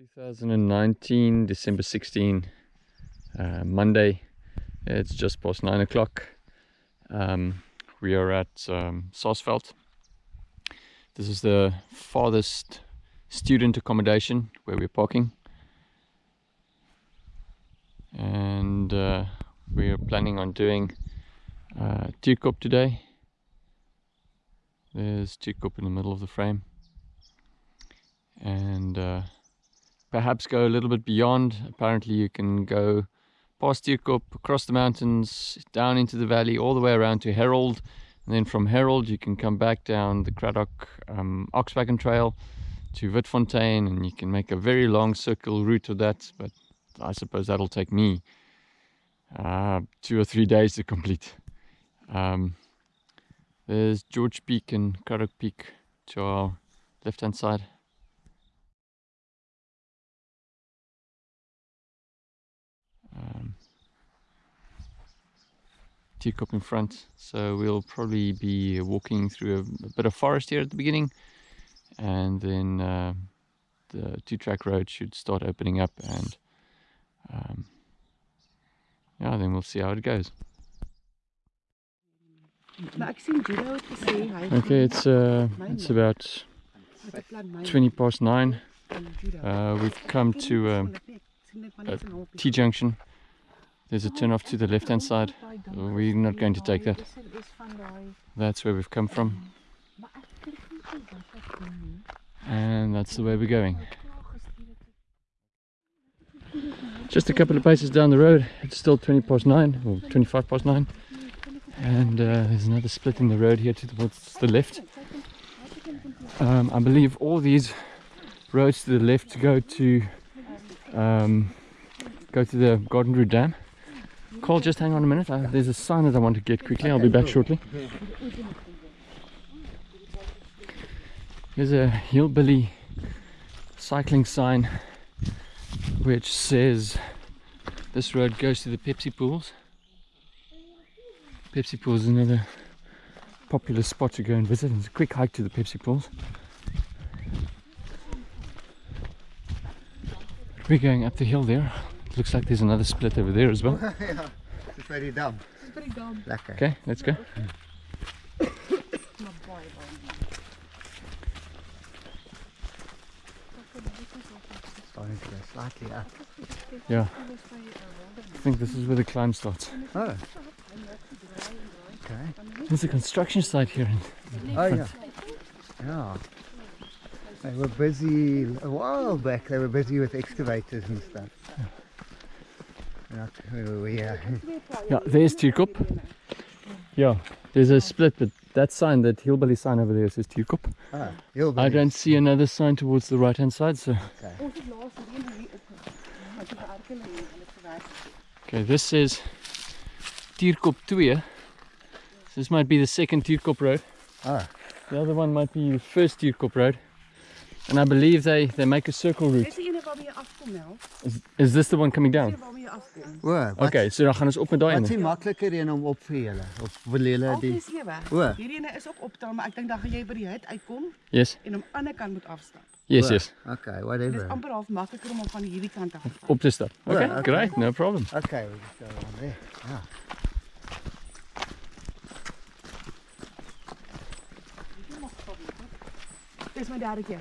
2019 December 16 uh, Monday. It's just past nine o'clock. Um, we are at um, Saasveld this is the farthest student accommodation where we're parking. And uh, we are planning on doing uh, Tierkop today. There's Tierkop in the middle of the frame. And uh, perhaps go a little bit beyond. Apparently you can go past Tierkop, across the mountains, down into the valley, all the way around to Herold. And then from Herold you can come back down the Cradock um, Oxwagon Trail to Witfontein and you can make a very long circle route of that. But I suppose that'll take me uh, two or three days to complete. Um, there's George Peak and Cradock Peak to our left hand side. Tierkop in front. So we'll probably be walking through a, a, bit of forest here at the beginning. And then uh, the two-track road should start opening up and um, yeah then we'll see how it goes. Okay it's uh, it's about 20 past 9 uh, we've come to um, T-junction. There's a turn off to the left hand side. We're not going to take that. That's where we've come from. And that's the way we're going. Just a couple of paces down the road, it's still 20 past 9 or 25 past 9 and uh, there's another split in the road here towards the left. Um, I believe all these roads to the left go to um, go to the Garden Route Dam. Cole, just hang on a minute. Uh, there's a sign that I want to get quickly. I'll be back shortly. There's a hillbilly cycling sign which says this road goes to the Pepsi pools. Pepsi pools is another popular spot to go and visit. It's a quick hike to the Pepsi pools. We're going up the hill there. Looks like there's another split over there as well. yeah, it's very dumb. It's very dumb. Lekker. Okay, let's go. Starting to go slightly up. Yeah. I think this is where the climb starts. Oh. Okay. There's a construction site here. Oh yeah. Yeah. They were busy a while back. They were busy with excavators and stuff. Not where we are. Yeah, there's Tierkop. Yeah, there's a split, but that sign, that hillbilly sign over there says Tierkop. Ah, I don't see another sign towards the right hand side, so. Okay, this says Tierkop 2. This might be the second Tierkop road. Ah. The other one might be the first Tierkop road. And I believe they, they make a circle route. Is, is this the one coming down? O, wat Okay, so dan gaan ons op met daai wat is ene. die makliker een om op vir julle of wil julle die Altyd sewe. O. Hierdie ene is ook optel, maar ek dink dan gaan jy by die hut uitkom Yes, en aan die ander kant moet afstap. yes, O, yes. Okay, Dit is whatever. amper half makliker om hom van hierdie kant af te vat. Op te stap. Okay, okay. great, no problem. Okay, we just go on there. Ja. Dis my derde keer.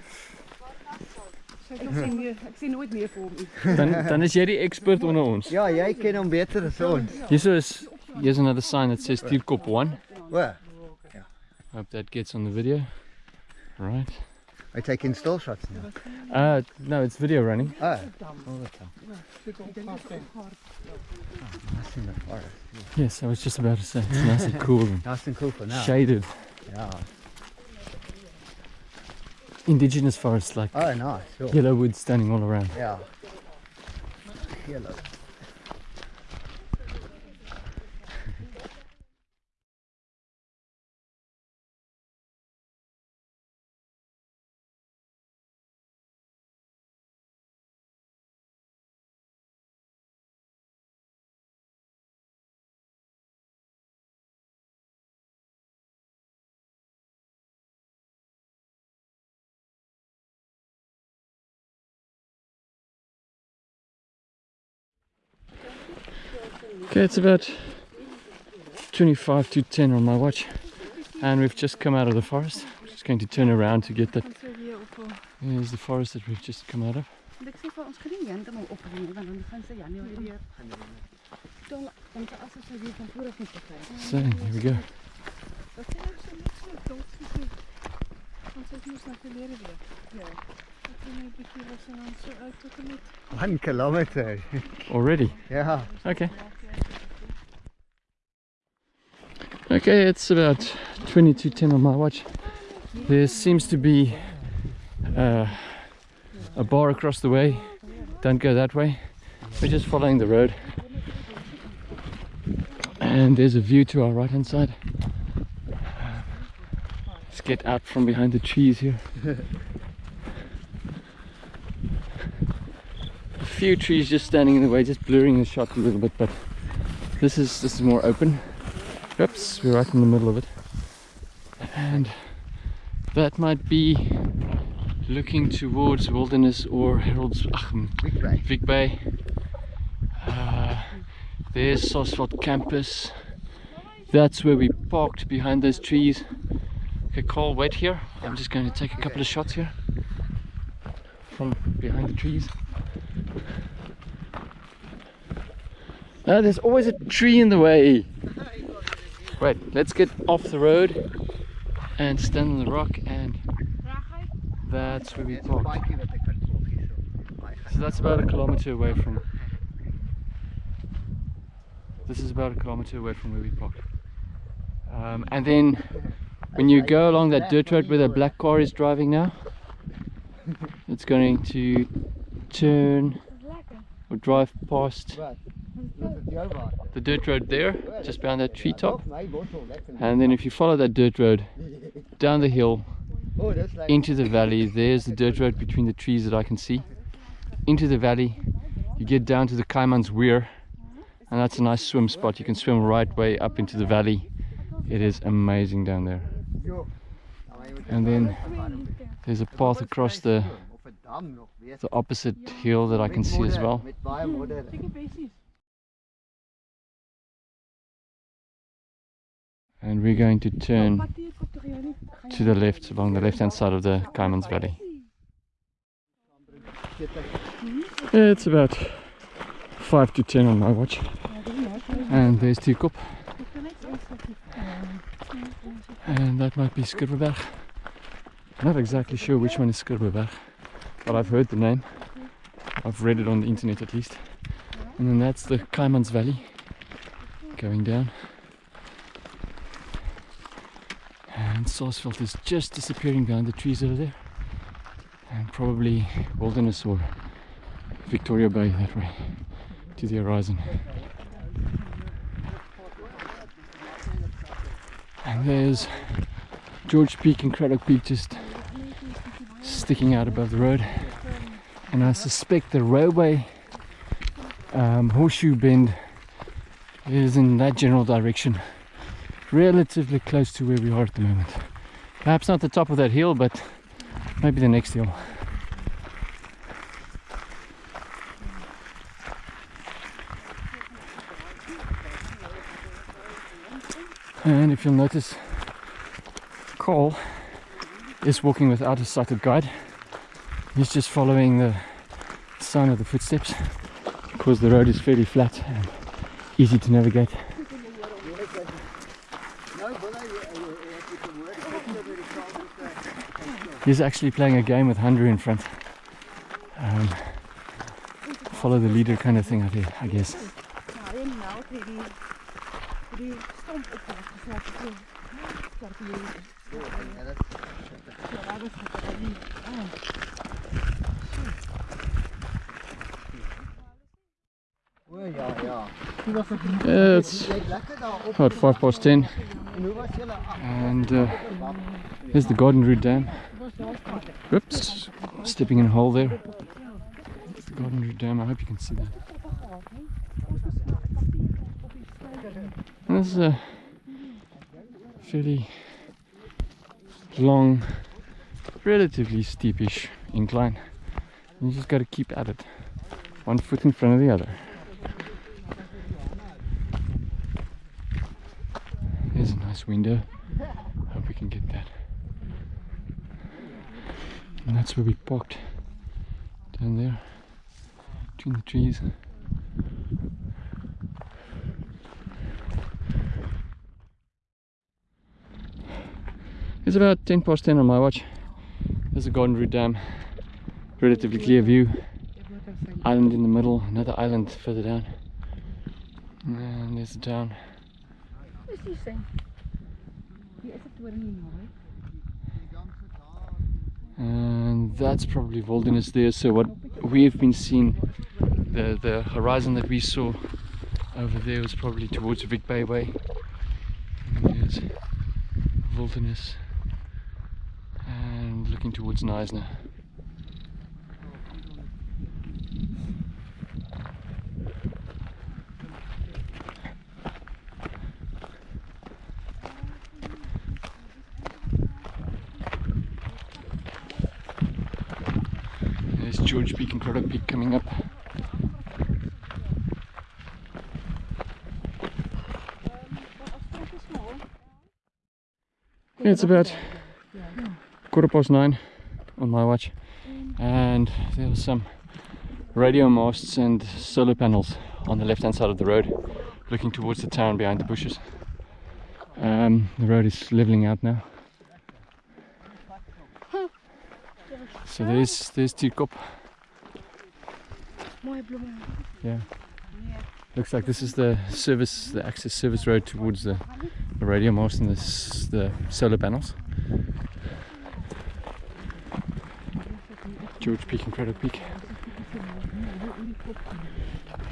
Ek sien nie, ek sien nooit meer vir hom nie. Dan, dan is jy die expert onder ons. Ja, jy ken hom beter as ons. Hierso is, here's another sign that says Tierkop 1. O, Hope that gets on the video. Right. hy taking still shots now. Uh, no, it's video running. Oh, all the time. Oh, nice in the forest. Yes, I was just about to say, it's nice and cool Nice and cool for now. shaded. Ja. Indigenous forest like Oh, nice. Sure. yellow wood standing all around. Yeah. Yellow. Okay, it's about 25 to 10 on my watch, and we've just come out of the forest. We're just going to turn around to get that. Here's the forest that we've just come out of. So, here we go. Ek het net 'n bietjie was en dan so uit tot en met One kilometer. Already. Yeah. Okay. Okay, it's about 20 to 10 on my watch. There seems to be uh, a bar across the way. Don't go that way. We're just following the road. And there's a view to our right hand side. Let's get out from behind the trees here. few trees just standing in the way, just blurring the shot a little bit, but this is this is more open. Oops, we're right in the middle of it. And that might be looking towards Wilderness or Harold's Big break. Vic Bay. Uh, there's Saasveld campus. That's where we parked behind those trees. Okay, Carl, wait here. I'm just going to take a couple of shots here from behind the trees. Ah, there's always a tree in the way. Right, let's get off the road and stand on the rock, and that's where we parked. bikie wat ek kan volg hierso. Baie gaan. So that's about a kilometer away from. This is about a kilometer away from where we parked. Um, and then when you go along that dirt road where the black car is driving now, it's going to turn or drive past the dirt road there, just behind that treetop. My bottle lekker. And then if you follow that dirt road down the hill Oh, dis like into the valley. There's the dirt road between the trees that I can see. Into the valley, you get down to the Kaiman's Weir, and that's a nice swim spot. You can swim right way up into the valley. It is amazing down there. Jo. Nou, jy moet And then there's a path across the, Of 'n dam nog, weet the opposite hill that I can see as modder, well. And we're going to turn to the left along the left hand side of the Kaiman's Valley. It's about 5 to 10 on my watch. And there's Tierkop. And that might be Skurweberg. Not exactly sure which one is Skurweberg, but I've heard the name. I've read it on the internet at least. And then that's the Kaimans Valley going down. And Saasveld is just disappearing behind the trees over there. And probably Wilderness or Victoria Bay that way to the horizon. And there's George Peak and Cradock Peak just sticking out above the road. And I suspect the railway um, horseshoe bend is in that general direction, relatively close to where we are at the moment. Perhaps not the top of that hill, but maybe the next hill. And if you'll notice, Cole is walking without a sighted guide. He's just following the sign of the footsteps because the road is fairly flat and easy to navigate. He's actually playing a game with Hunter in front. Um, follow the leader kind of thing, I thi- I guess. It's about five past ten, and uh, there's the Garden Route Dam. Oops, stepping in a hole there. The Garden Route Dam, I hope you can see that. And this is a fairly long, relatively steepish incline. You just got to keep at it, one foot in front of the other. There's a nice window. Hope we can get that. And that's where we parked. Down there. Between the trees. It's about 10 past 10 on my watch. There's a Garden Route Dam. Relatively clear view. Island in the middle, another island further down. And there's the town. Dis die sing. Hier is 'n toring hier naby. And that's probably wilderness there. So what we've been seeing the the horizon that we saw over there was probably towards Vic Bay Way. And there's wilderness and looking towards Knysna And Cradock Peak coming up. It's about quarter past nine on my watch, and there were some radio masts and solar panels on the left hand side of the road, looking towards the town behind the bushes. Um, the road is leveling out now. So there's there's Tierkop. Yeah. Looks like this is the service, the access service road towards the, the radio mast and this, the solar panels. George Peak and Cradock Peak.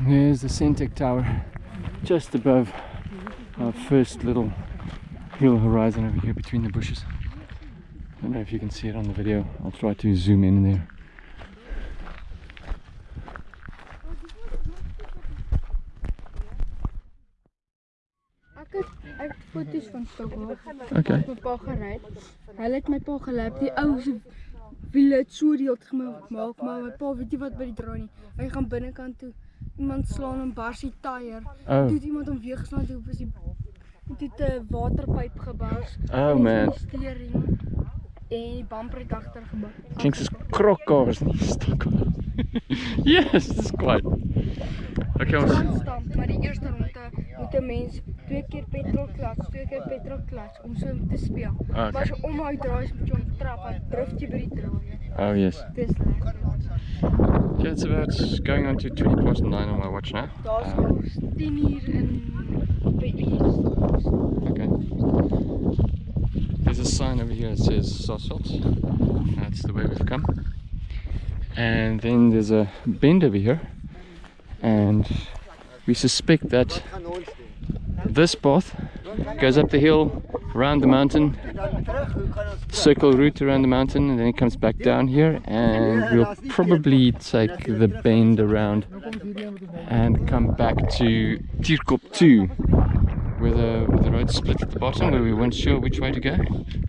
There's the Centec Tower just above our first little hill horizon over here between the bushes. I don't know if you can see it on the video. I'll try to zoom in there. Van Stokhof Okay. met my pa gery. Hulle het my pa gelap. Die ou se wiele het so die het gemaak, maar my pa weet nie wat by die draai nie. Hy gaan binnekant toe. Iemand slaan hom bars die tyre. Oh, Toe het iemand hom weer geslaan toe was die toe 'n waterpyp gebars. oh En man. Steering en die bumper het agter gebak. Jinx is krokkaars nie stuk. yes, dis kwaad. Okay, ons Handstand, maar die eerste ronde moet 'n mens twee keer twee keer om so te speel. Ah, Maar as jy om hy draai, moet jy hom trap, dan drift jy by die draai. Oh yes. Dis lekker. Okay, it's about going on to 20 past 9 on my watch now. Daar's Um, 10 uur in by okay. There's a sign over here that says Saasveld. That's the way we've come. And then there's a bend over here. And we suspect that Gaan ons doen. This path goes up the hill, around the mountain, circle route around the mountain and then it comes back down here and we'll probably take the bend around and come back to Tierkop 2 where the, where the road split at the bottom where we weren't sure which way to go.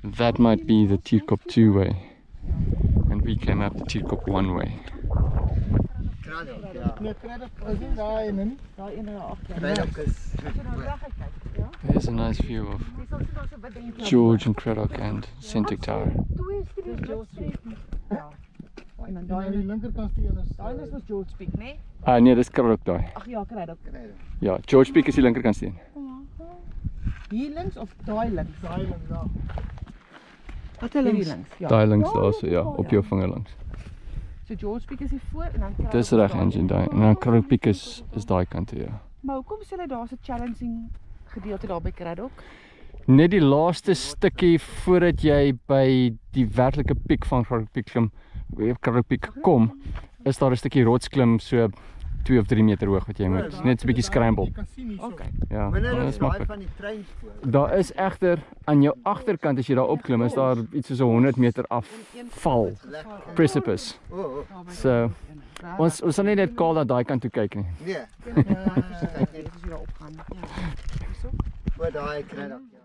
That might be the Tierkop 2 way and we came up the Tierkop 1 way Kraddock, ja. Nee, credit is nie daai ene nie. Daai ene daar agter. Kraddock is there's a nice view of George and Craddock and Centric Tower En dan daai aan die linkerkant die ene is. Daai is ons George Peak, né? Nee? ah nee dis Craddock daai Ag ja, kry dit. ja George Peak is die linkerkant steen Hier links of daai links? Daai ene daar. Wat hulle hier links? Ja. daai links daar so ja op jou vinger langs So George Peak is hier voor en dan kry Dis reg Angie daai en dan Craddock Peak is is daai kant toe ja. Maar hoekom sê hulle daar's 'n challenging gedeelte daar by Craddock? Net die laaste stukkie voordat jy by die werklike piek van Craddock Peak klim, weer Craddock Peak kom, is daar 'n stukkie rotsklim so 2 of 3 meter hoog wat jy moet net so 'n bietjie scramble. Hierso. Okay. Ja, as is daai maklik. van die treinspoor. Daar is egter aan jou agterkant as jy daar opklim, is daar iets soos 'n 100 meter afval precipice. O, oh, So ons ons sal nie net kaal na daai kant toe kyk nie. nee. Kyk net as jy daar opgaan. Ja. Hierso. O, daai Kraddock, ja.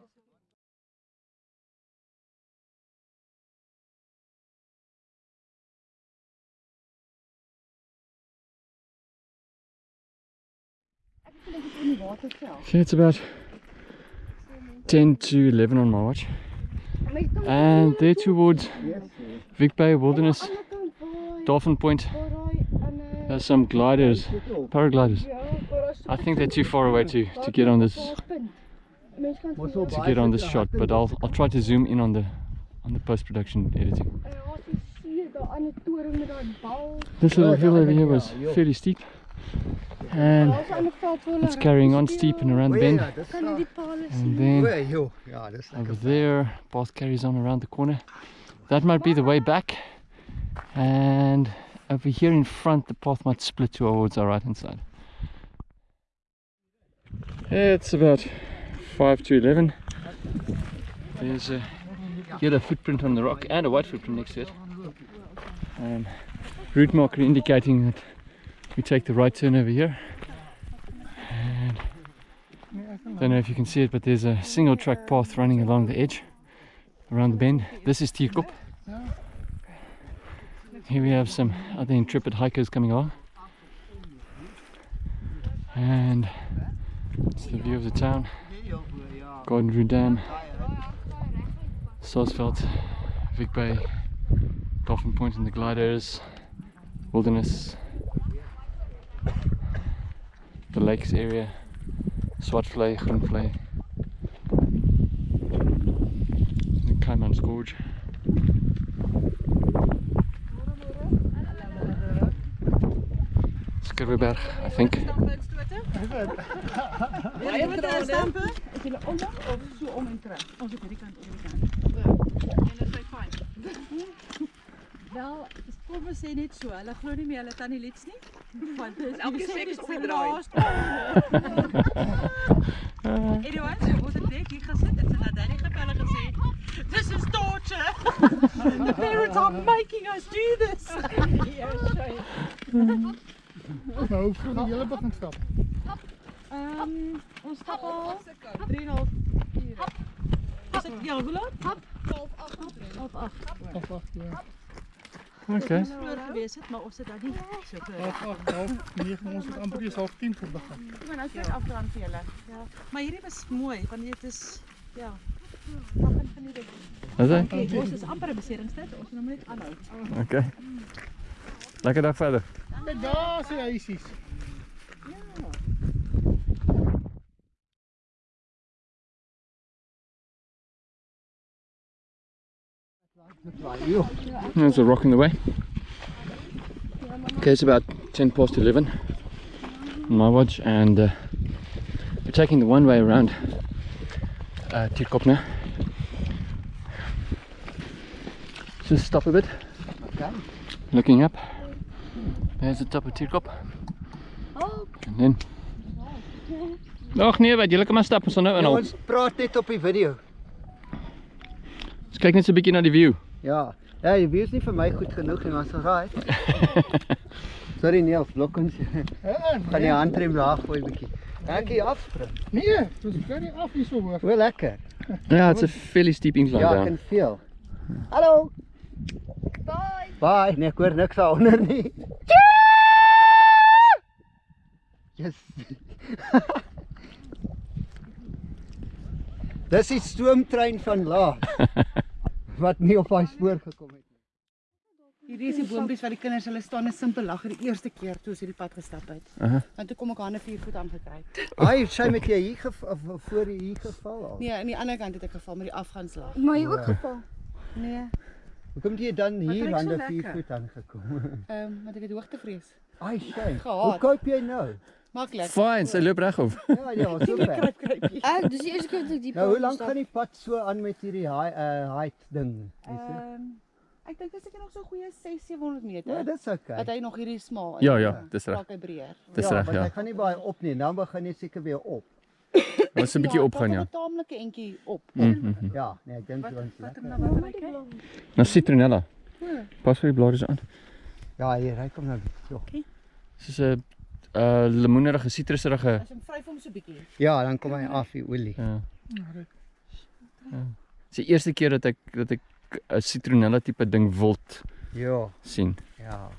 Okay, it's about 10 to 11 on my watch. And there towards Vic Bay Wilderness, Dolphin Point, there's some gliders, paragliders. I think they're too far away to, to get on this to get on this shot, but I'll I'll try to zoom in on the on the post production editing. This little hill over here was fairly steep, and it's carrying on steep and around the bend. And then over there, path carries on around the corner. That might be the way back, and over here in front, the path might split towards our right hand side. It's about 5 to 11. There's a yellow footprint on the rock and a white footprint next to it. Um, route marker indicating that we take the right turn over here. And don't know if you can see it, but there's a single track path running along the edge around the bend. This is Tierkop. Here we have some other intrepid hikers coming along. And it's the view of the town. Garden Dam, Saasveld, Vic Bay, Dolphin Point and the gliders, wilderness, the lakes area, Swartvlei, Groenvlei, the Kaimans Gorge. Skurweberg, I think. Baie met stampe. Is julle om of so om en terug? Ons op hierdie kant op hierdie kant. En dit is fyn. Wel, dis kom ons sê net so. Hulle glo nie meer hulle tannie Lets nie. Want dis elke die sek is is opgedraai. Anyway, so ons het net hier gesit en sy het Danny gebel en gesê, "This is torture. the parents are making us do this." Nou, hoe vroeg die hele begin stap? Ehm, um, ons stap al 3,5 ure. Is dit ja, hoe laat? Half 8. Half 8. Half acht, ja. Okay. Ons vroeër gewees het, maar ons het dan nie so vroeg. Half acht, half negen, ons het amper eers half tien voor begin. Ek gaan nou net afdraand vir julle. Maar hierdie was mooi, want dit is ja. Begin van die dag. Is it? Okay, ons is amper 'n beseringstyd. Ons moet nou net aanhou. Okay. Lekker dag verder. Kijk, daar is die huisies. There's a rock in the way. Okay, it's about 10 past 11 on my watch, and uh, we're taking the one way around uh, Tierkop now. Just stop a bit, Okay. looking up. There's the top of Tierkop. And then. Ag nee, wat julle kan maar stap, ons nou inhaal. ons praat net op die video. Kyk net so 'n bietjie na die view. Ja. Ja, die view is nie vir my goed genoeg nie, maar so raai. Sorry Niels, blok ons. Ja, Gaan die handrem laag gooi bietjie. Kan hier afspring? Nee, het is very af hier so hoog. O, lekker. yeah, it's a fairly steep incline Ja, ek down. kan veel. Hallo. Bye. Bye. Nee, ek hoor niks daaronder nie. Yes. Dis die stoomtrein van laat wat nie op daai spoor gekom het nie. Hierdie is die boontjies wat die kinders hulle staan en simpel lag die eerste keer toe ons hierdie pad gestap het. Aha. Want toe kom ek hande 4 voet aangekry. Ai, sy met jy hier voor hier geval al. Nee, aan die ander kant het ek geval met die afgangslag. Maar jy ook geval. Nee, Hoekom het jy dan hier hande 4 lekker. voet aangekom? ehm um, want ek het hoogtevrees. Ai, sy. Hoe koop jy nou? Maklik. Fine, sy loop reg op. Ja, ja, so ver. Kruip kruipie. Ek dis die eerste keer dat ek die Nou, hoe lank gaan die pad so aan met hierdie high uh height ding? Is? Ehm ek dink dis ek nog so goeie 6 700 meter. Ja, dis okay. dat hy nog hierdie smal Ja, ja, dis reg. Raak hy breër. Dis ja, reg, want ja. Hy gaan nie baie op nie. Dan begin jy seker weer op. Ons 'n bietjie opgaan ja. 'n taamlike entjie op. Mm -hmm. Ja, nee, ek dink ons Wat lekker. nou wat kyk. Nou citronella. Pas vir die blare aan. Ja, hier, hy kom nou. So. Dis 'n uh lemoenerige sitrusrige As hom vryf hom so bietjie. Ja, dan kom hy af die olie. ja. Dis die eerste keer dat ek dat ek 'n citronella tipe ding wild Ja, sien. ja.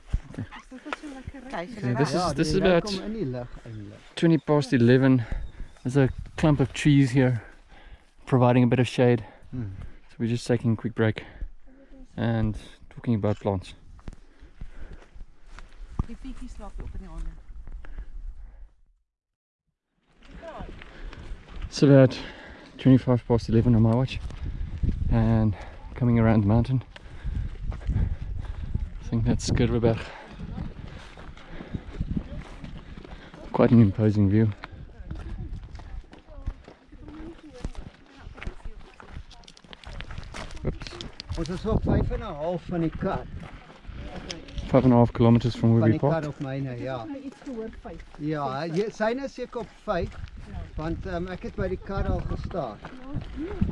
Okay, this ja, is this is about kom in die lug eintlik. 20 past 11. There's a clump of trees here. providing a bit of shade. Hmm. So we're just taking a quick break and talking about plants. Die fietjie slaap op in die hande. It's about 25 past 11 on my watch and coming around the mountain. I think that's Skurweberg. Quite an imposing view. Oops. Ons is op 5 en 'n half van die kar. Five and a half kilometers from where Van we die kar parked. op myne, ja. Nou iets gehoor vyf. Ja, jy- syne is seker op 5. Want um, ek het by die kar al gestaan.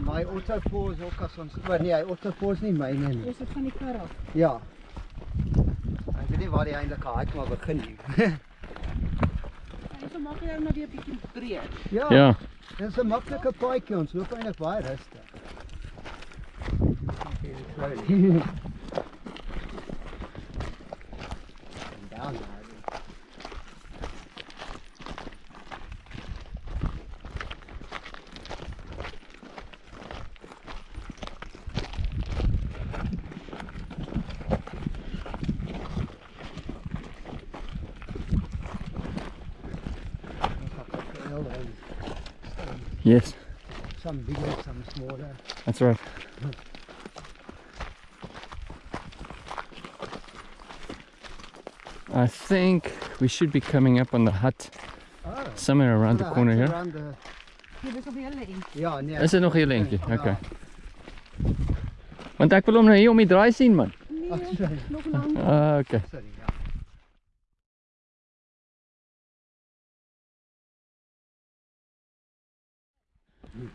My auto pause ook as ons, maar nee, hy auto pause nie myne nie. Ons het van die kar af. Ja. Ek weet nie waar die eintlike hike maar begin nie. So maak jy nou weer 'n bietjie breed. ja. Yeah, Dis 'n maklike paadjie, ons loop eintlik baie rustig. Okay, slowly. I think we should be coming up on the hut Oh, somewhere around the yeah, corner here. around the- Jy is op die hele end. Ja, nee. Is dit nog heel eentjie? Ja. Okay. Want ek wil hom nou hier om die draai sien man. Sorry. Nog. Ah, okay. Sorry, ja.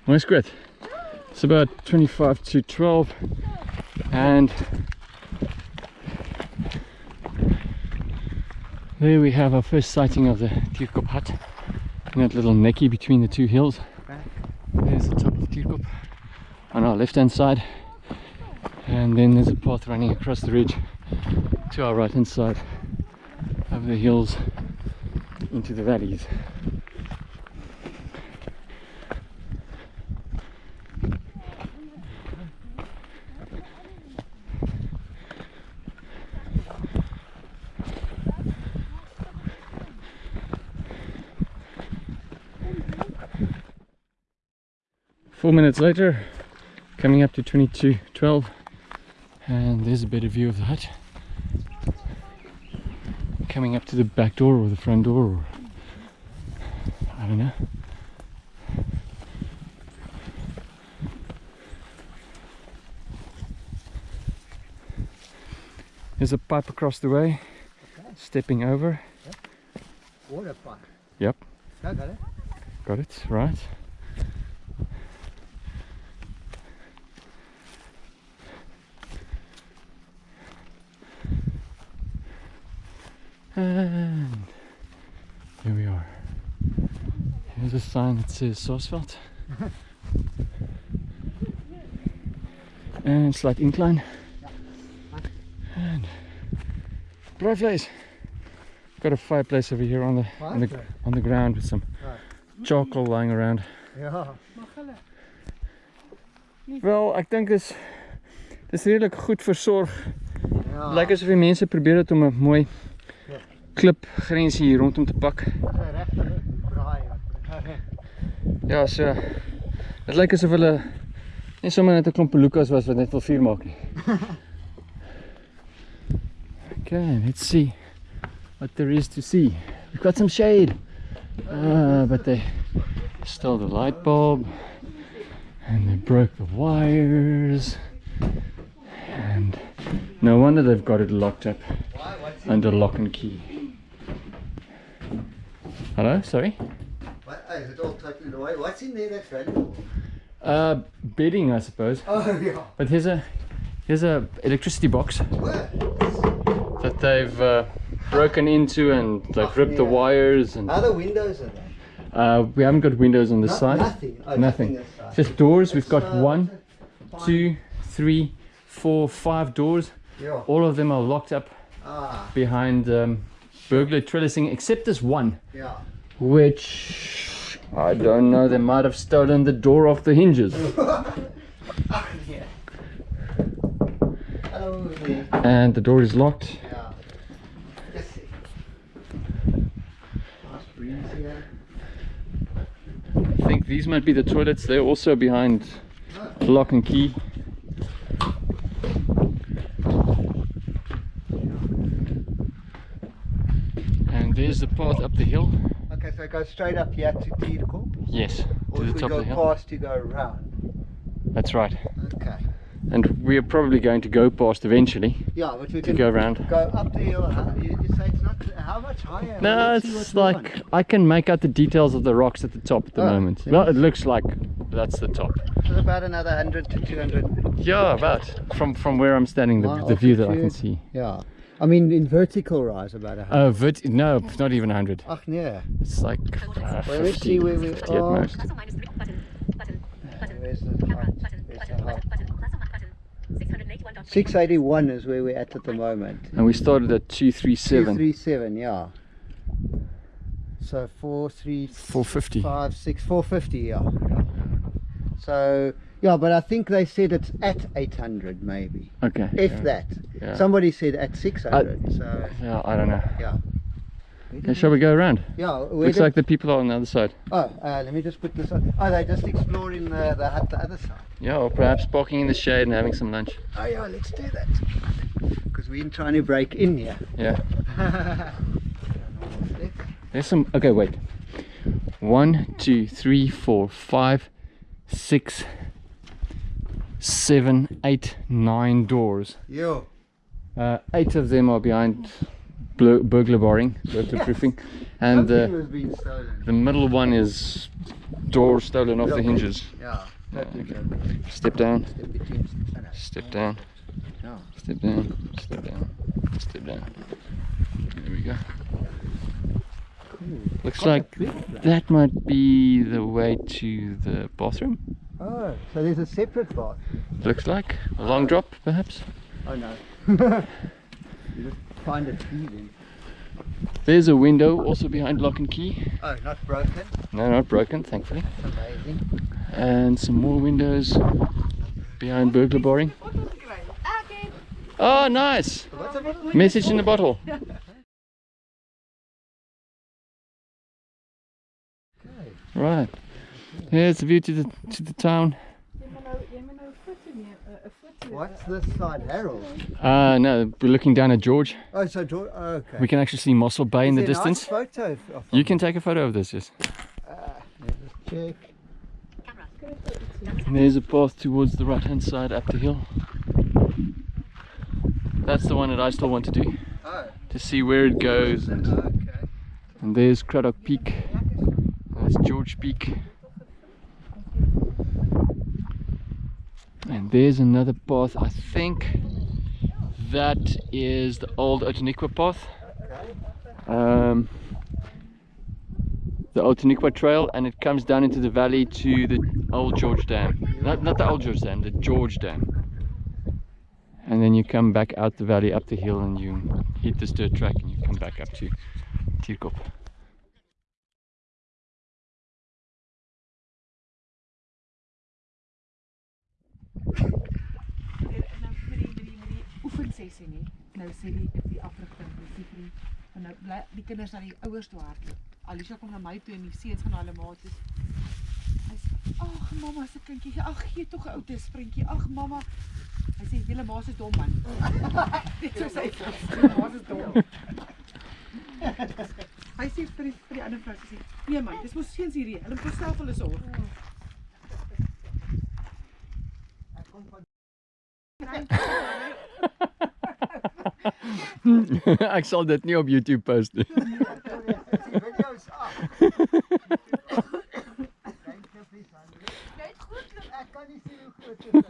Well, it's great. It's about 25 to 12 and there we have our first sighting of the Tierkop hut in that little necky between the two hills. There's the top of Tierkop on our left hand side and then there's a path running across the ridge to our right hand side of the hills into the valleys. Four minutes later, coming up to 2212, and there's a better view of the hut. Coming up to the back door or the front door, or I don't know. There's a pipe across the way, stepping over. Water pipe. Yep. Got it. Got it, right. And here we are. Here's a sign that says Saasveld. and slight incline. And Bravleys. Got a fireplace over here on the on the, on the ground with some charcoal lying around. Ja. Mag hulle. Wel, ek dink dis dis redelik goed versorg. Ja. Lyk asof die mense probeer het om 'n mooi Klipgrensie hier rondom te pak. regte braai. wat- Ja, so dit lyk asof hulle nie sommer net 'n klomp pelukas was wat net wil vuur maak nie. Okay, let's see what there is to see. We've got some shade. Ah, but they stole the light bulb and they broke the wires. And no wonder they've got it locked up under lock and key. Hello, sorry. what, is it all totally away? What's in there that's valuable? Uh, bedding, I suppose. Oh, yeah. But here's a here's a electricity box What? that they've uh, broken into and they've ripped the wires and Other windows in there? uh, we haven't got windows on this No- side. Nothing. Oh, Nothing. side. Just doors. We've got Uh, one, two, three, four, five doors. Yeah. All of them are locked up Ah, behind um, burglar trellising, except this one, yeah. which I don't know. They might have stolen the door off the hinges. Oh. And the door is locked. Ja. Yes. Nice breeze here. I think these might be the toilets. They're also behind lock and key. And there's the path up the hill. Okay, so go straight up here to Tierkop. Yes, Or to the if we top go of the hill. past, you go around. That's right. Okay. And we're probably going to go past eventually Yeah, but we to can go around. go up the hill. How, you, you say it's not how much higher? No, it's like. I can make out the details of the rocks at the top at the Oh, moment. Well, it looks like that's the top. So about another 100 to 200. Yeah, about from from where I'm standing, the, the view that I can see. Yeah. I mean, in vertical rise, about a 100. Oh, vert- no, not even a 100. Ach, nee. It's like uh, Well, let's 50, see where we 50 at most. Three. Or minus button. 681. 681 is where we're at at the moment. And we started at 237. 237, yeah. So 435, 450. 6, 450, yeah. yeah. So, yeah, but I think they said it's at 800 maybe. Okay. If yeah. that. Yeah. Somebody said at 600. so, Yeah, I don't know. yeah. Okay, shall we go around? Yeah, Looks like the people are on the other side. Oh, uh, let me just put this on. Oh, they're just exploring the, the hut the other side. Yeah, or perhaps parking in the shade and having some lunch. Oh, yeah, let's do that. Because we're trying to break in here. Yeah. There's some. Okay, wait. One, two, three, four, five, six, seven, eight, nine doors. Yeah. Uh, eight of them are behind burglar barring, burglar proofing, and uh, was being stolen. the middle one is door stolen off the hinges. Yeah. Yeah, okay. Step down, Step between. no. step down, step down, step down, step down. There we go. Looks like that might be the way to the bathroom. Oh, so there's a separate bath. Looks like a long drop, perhaps. Oh no. you just find it easy. There's a window also behind lock and key. Oh, not broken. No, not broken, thankfully. That's amazing. And some more windows behind burglar barring. Oh, nice! A? Message in the bottle. Right. Here's the view to the to the town. Jy moet nou jy moet nou 'n foto neem, 'n 'n foto. What's this side, Harold? Uh no, we're looking down at George. Oh, so George. Oh, okay. We can actually see Mossel Bay in the Is a nice distance. photo You can take a photo of this, yes. Let's just check. And there's a path towards the right hand side up the hill. That's the one that I still want to do. Oh, To see where it goes. And, okay. and there's Cradock Peak. That's George Peak. And there's another path. I think that is the old Outeniqua path. Um, the Outeniqua Trail, and it comes down into the valley to the old George Dam. Not, not the old George Dam, the George Dam. And then you come back out the valley, up the hill, and you hit this dirt track, and you come back up to Tierkop. Nou die met die oefensessie nie. Nou sê die die die Siegfried en nou bly die kinders na die ouers toe hardloop. Alicia kom na my toe en die seuns gaan na hulle ma. Hy sê: "Ag mamma se kindjie, ag gee tog 'n ou te sprintjie. Ag mamma." Hy sê: "Julle ma se dom man." Dit sê hy. "Julle Ma se dom. Hy sê vir die vir die ander vrou sê: "Nee man, dis mos seuns hierdie. Hulle moet self hulle sorg." Ek sal dit nie op YouTube post nie. Die video's af. Thank you, please, Andre. Ek kan nie sien hoe groot dit is.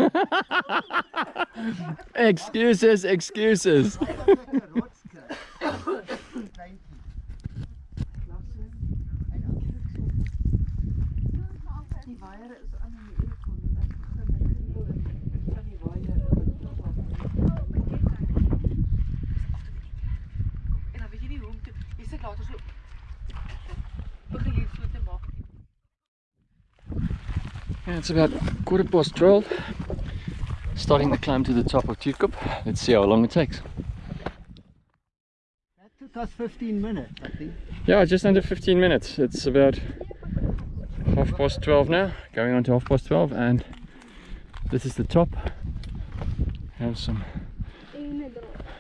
Excuses, excuses. Lekker rotskrik. Thank you. Die waier is aan in die eerkon en ek begin met kriebel en van die waier en dan weet jy nie hoe om te jy sit later so begin jy so te maak Yeah, it's about quarter past 12. Starting the climb to the top of Tierkop. Let's see how long it takes. That took us 15 minutes, I think. Yeah, just under 15 minutes. It's about half past 12 now, going on to half past 12, and this is the top. Have some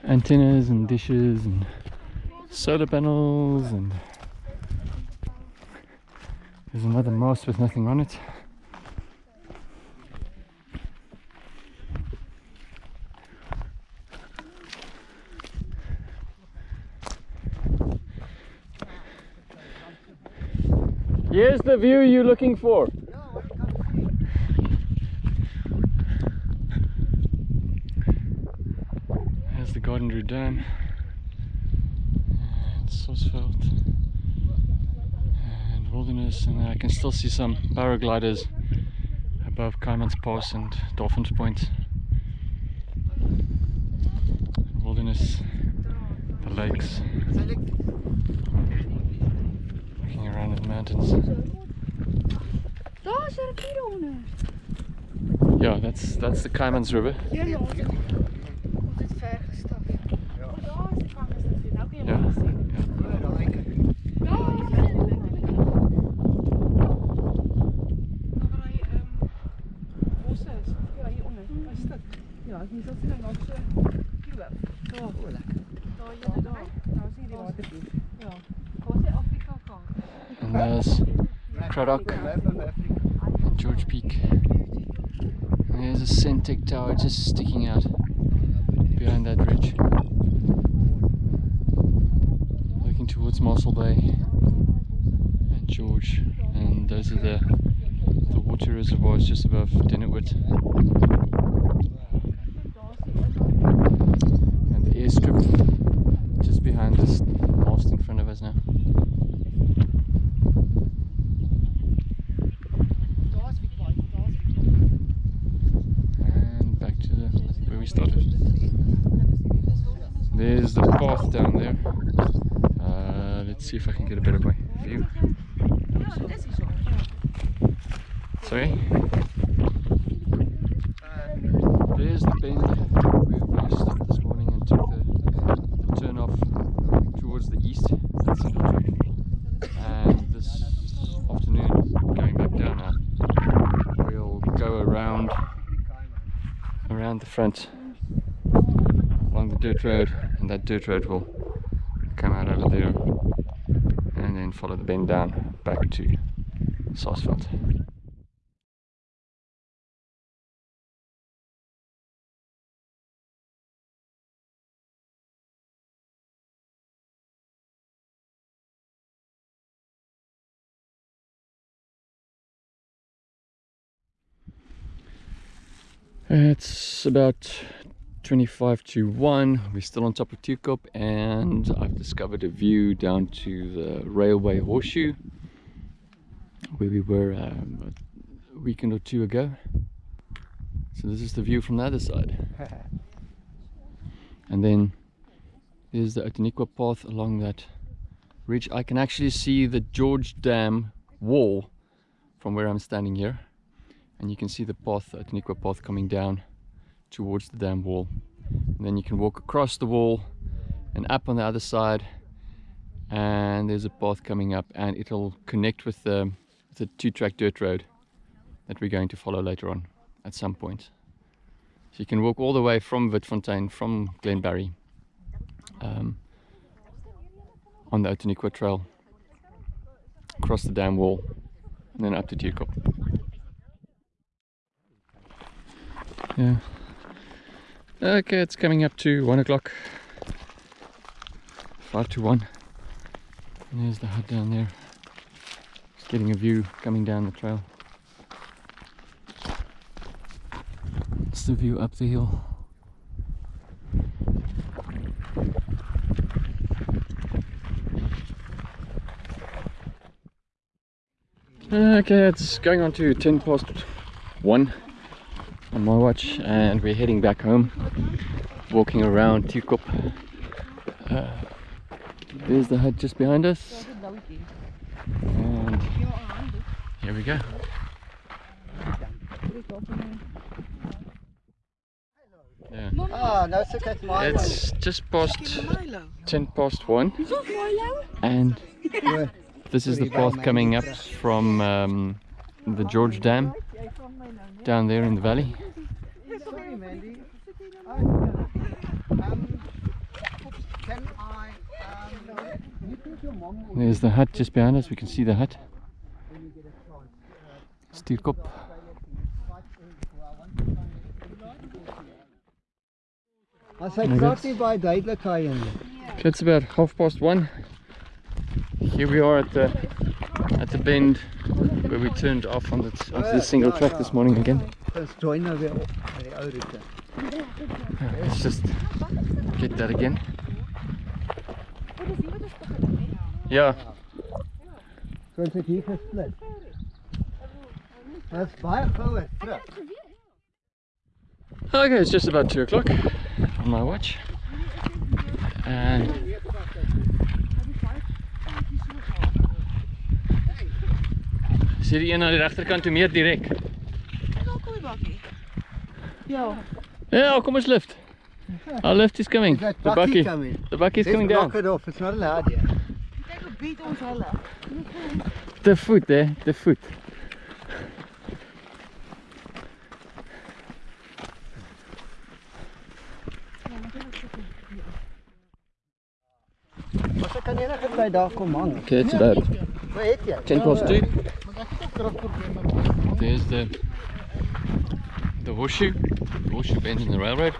antennas and dishes and solar panels, and there's another mast with nothing on it. Here's the view you're looking for. There's the Garden Dam and Saasveld and Wilderness and I can still see some paragliders above Kaaimans Pass and Dolphins Point. Wilderness, the lakes, around at the mountains. Daar's er 'n rivier onder. Yeah, that's that's the Kaaimans River. Ja, maar ons het ons het ver gestap. Daar is die kamers natuurlijk. Nou kun je Ja. wel zien. Ja, daai kyk. Nou, waar hy ehm bosse is. Ja, hieronder. Hy stuk. Ja, jy sal sien dan so kloof. Daar. O, lekker. Daar jy daar. Nou sien jy die waterpoel. Ja. Wat is Afrika kaart? And there's Map and George Peak. And there's a Sentech tower just sticking out behind that ridge. Looking towards Mossel Bay and George. And those are the the water reservoirs just above Denneoord. And the airstrip just behind this mast in front of us now. and back to the where we started. There's the path down there. Uh, let's see if I can get a better way view. Sorry. There's the bend where we stopped this morning and took the turn off towards the east. That's Central Track. And this afternoon, going back down now, we'll go around around the front along the dirt road and that dirt road will come out over there and then follow the bend down back to Saasveld. It's about 25 to 1. We're still on top of Tierkop and I've discovered a view down to the railway horseshoe where we were um, a weekend or two ago. So this is the view from the other side. And then there's the Outeniqua path along that ridge. I can actually see the George Dam wall from where I'm standing here and you can see the path, the Outeniqua path coming down towards the dam wall. And then you can walk across the wall and up on the other side and there's a path coming up and it'll connect with the, the two-track dirt road that we're going to follow later on at some point. So you can walk all the way from Witfontein, from Glenbarrie um, on the Outeniqua trail across the dam wall and then up to Tierkop. Yeah. Okay, it's coming up to one o'clock. Five to one. And there's the hut down there. Just getting a view coming down the trail. It's the view up the hill. Okay, it's going on to 10 past 1 on my watch and we're heading back home walking around Tierkop uh, there's the hut just behind us. And here we go. Yeah. Ah, nou sit ek. It's just past 10 past 1 and this is the path coming up from um, the George Dam down there in the valley. Sorry Mandy. Um, can I um you think your mom will There's the hut just behind us. We can see the hut. Stierkop. As hy praat nie baie duidelik hy en Okay, it's about half past one. Here we are at the at the bend where we turned off on the onto the single track this morning again. ons join nou weer op by die ou roete. Let's just get that again. Yeah, So ons het hier gesplit. Dit is baie gouer terug. okay, it's just about two o'clock on my watch, and Sien die een aan die regterkant toe meer direk. Ja. Ja, kom ons lift. Our lift is coming. Is The coming? The bucky is coming down. block it off. It's not allowed yet. Kyk hoe beat ons hulle. The foot there, the foot. Maar sy kan enige tyd daar kom hang. Okay, it's about Wat het jy? 10 past 2. There's the the the horseshoe bend in the railroad.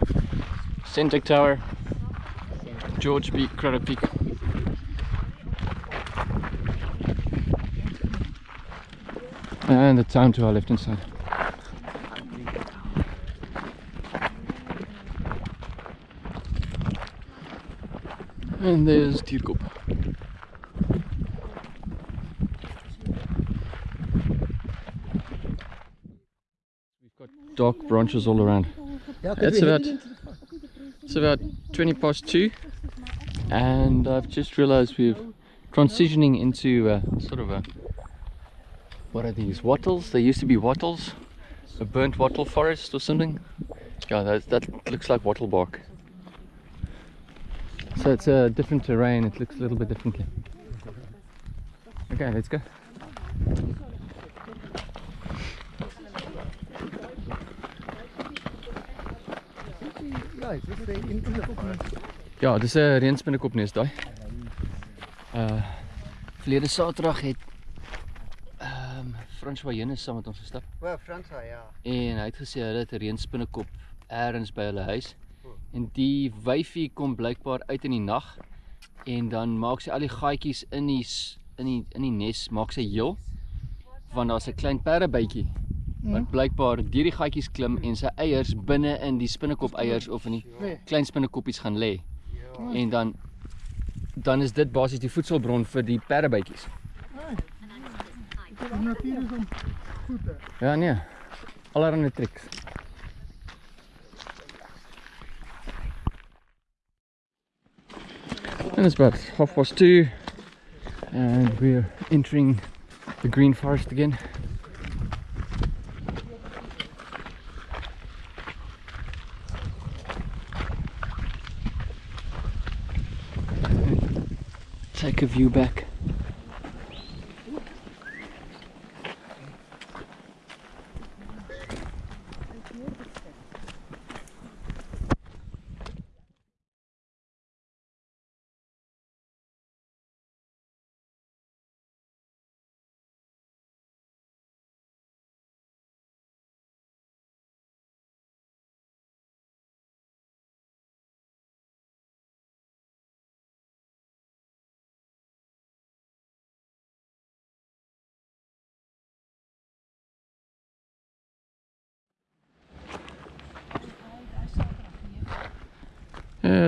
Sentech Tower, George Peak, Cradock Peak. And the town to our left hand side. And there's Tierkop. Dark branches all around. It's about it's about 20 past two, and I've just realised we're transitioning into uh, sort of a what are these wattles? They used to be wattles, a burnt wattle forest or something. Yeah, that that looks like wattle bark. So it's a different terrain. It looks a little bit differently. Okay, let's go. Ja, dit is die inkomste. Ja, dis 'n reënspinnekopneus daai. Uh verlede Saterdag het ehm um, François Jenus saam met ons gestap O, Fransa, ja. en hy het gesê hulle het 'n reënspinnekop elders by hulle huis. En die wyfie kom blykbaar uit in die nag en dan maak sy al die gaatjies in die in die in die nes maak sy heel want daar's 'n klein perdebytjie wat blykbaar deur die gaatjies klim en sy eiers binne in die spinnekop eiers of in die Nee. klein spinnekoppies gaan lê. En dan dan is dit basies die voedselbron vir die perdebytjies. Ja nee. Allerhande triks. And it's about half past two and we're entering the green forest again. Take a view back.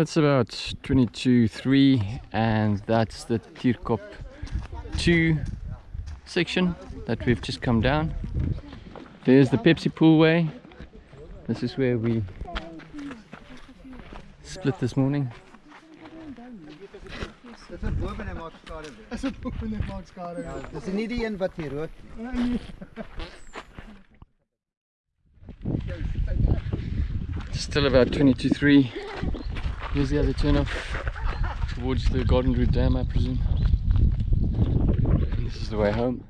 It's about 22.3 and that's the Tierkop 2 section that we've just come down. There's the Pepsi Pool Way. This is where we split this morning. Still about 20 to 3. Here's the other turn off towards the Garden Route Dam, I presume. And this is the way home.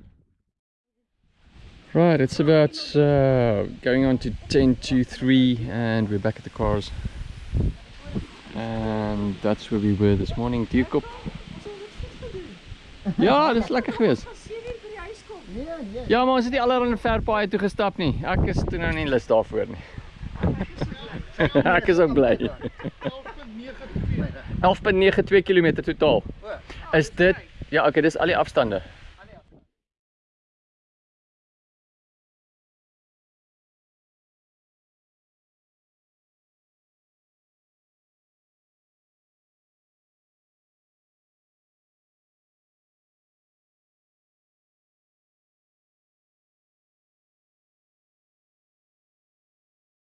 Right, it's about uh, going on to 10 to 3 and we're back at the cars. And that's where we were this morning, Tierkop. Ja, dis lekker geweest. Ja, maar ons het nie allerhande ver paaie toe gestap nie. Ek is toe nou nie lus daarvoor nie. Ek is ook bly. 11.92 km totaal. Is dit Ja, okay, dis al die afstande.